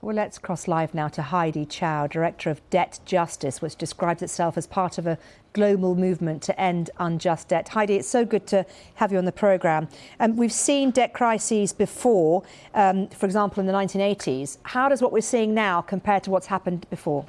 Well, let's cross live now to Heidi Chow, Director of Debt Justice, which describes itself as part of a global movement to end unjust debt. Heidi, it's so good to have you on the programme. Um, we've seen debt crises before, um, for example, in the 1980s. How does what we're seeing now compare to what's happened before?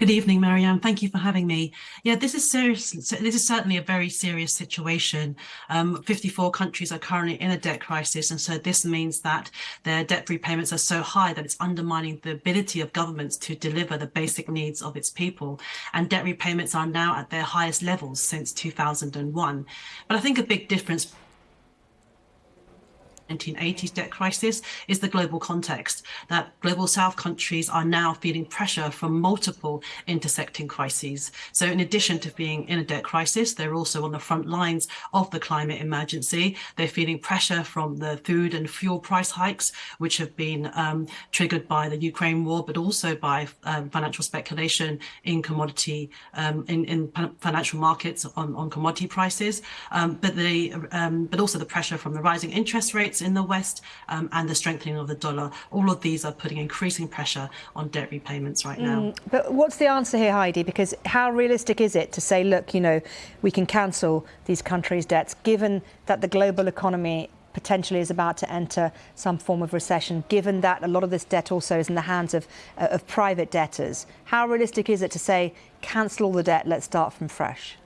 Good evening, Marianne. Thank you for having me. Yeah, this is serious. This is certainly a very serious situation. Um, 54 countries are currently in a debt crisis, and so this means that their debt repayments are so high that it's undermining the ability of governments to deliver the basic needs of its people. And debt repayments are now at their highest levels since 2001. But I think a big difference 1980s debt crisis is the global context that global south countries are now feeling pressure from multiple intersecting crises. So in addition to being in a debt crisis, they're also on the front lines of the climate emergency. They're feeling pressure from the food and fuel price hikes, which have been um, triggered by the Ukraine war, but also by um, financial speculation in commodity, um, in, in, financial markets on, on commodity prices. Um, but, they, um, but also the pressure from the rising interest rates rates in the West um, and the strengthening of the dollar. All of these are putting increasing pressure on debt repayments right now. Mm, but what's the answer here, Heidi? Because how realistic is it to say, look, you know, we can cancel these countries' debts, given that the global economy potentially is about to enter some form of recession, given that a lot of this debt also is in the hands of, uh, of private debtors. How realistic is it to say, cancel all the debt, let's start from fresh?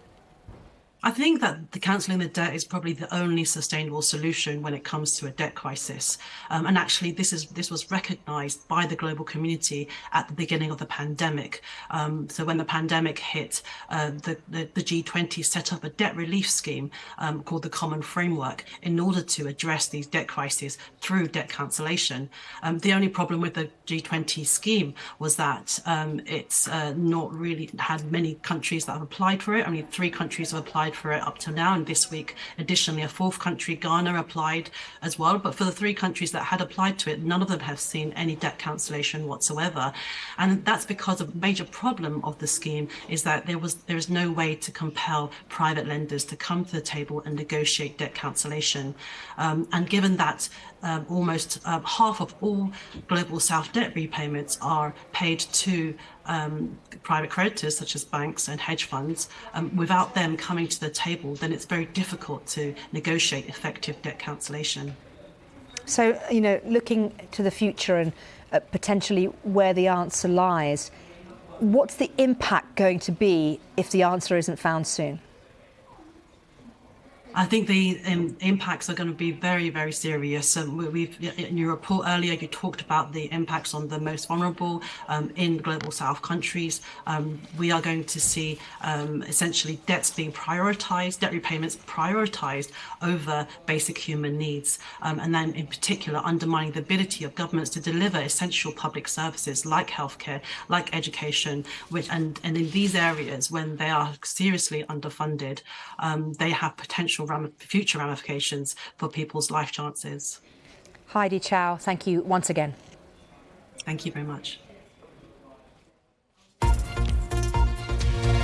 I think that the cancelling the debt is probably the only sustainable solution when it comes to a debt crisis. Um, and actually, this is this was recognised by the global community at the beginning of the pandemic. Um, so when the pandemic hit, uh, the, the, the, G20 set up a debt relief scheme um, called the Common Framework in order to address these debt crises through debt cancellation. Um, the only problem with the G20 scheme was that um, it's uh, not really had many countries that have applied for it. Only three countries have applied applied for it up to now. And this week, additionally, a fourth country, Ghana, applied as well. But for the three countries that had applied to it, none of them have seen any debt cancellation whatsoever. And that's because a major problem of the scheme is that there was there is no way to compel private lenders to come to the table and negotiate debt cancellation. Um, and given that um, almost uh, half of all global South debt repayments are paid to um, private creditors such as banks and hedge funds, um, without them coming to the table, then it's very difficult to negotiate effective debt cancellation. So, you know, looking to the future and uh, potentially where the answer lies, what's the impact going to be if the answer isn't found soon? I think the um, impacts are going to be very, very serious. Um, we've in your report earlier, you talked about the impacts on the most vulnerable um, in global South countries. Um, we are going to see um, essentially debts being prioritized, debt repayments prioritized over basic human needs, um, and then in particular undermining the ability of governments to deliver essential public services like healthcare, like education, which and and in these areas when they are seriously underfunded, they have potential future ramifications for people's life chances. Heidi Chow, thank you once again. Thank you very much.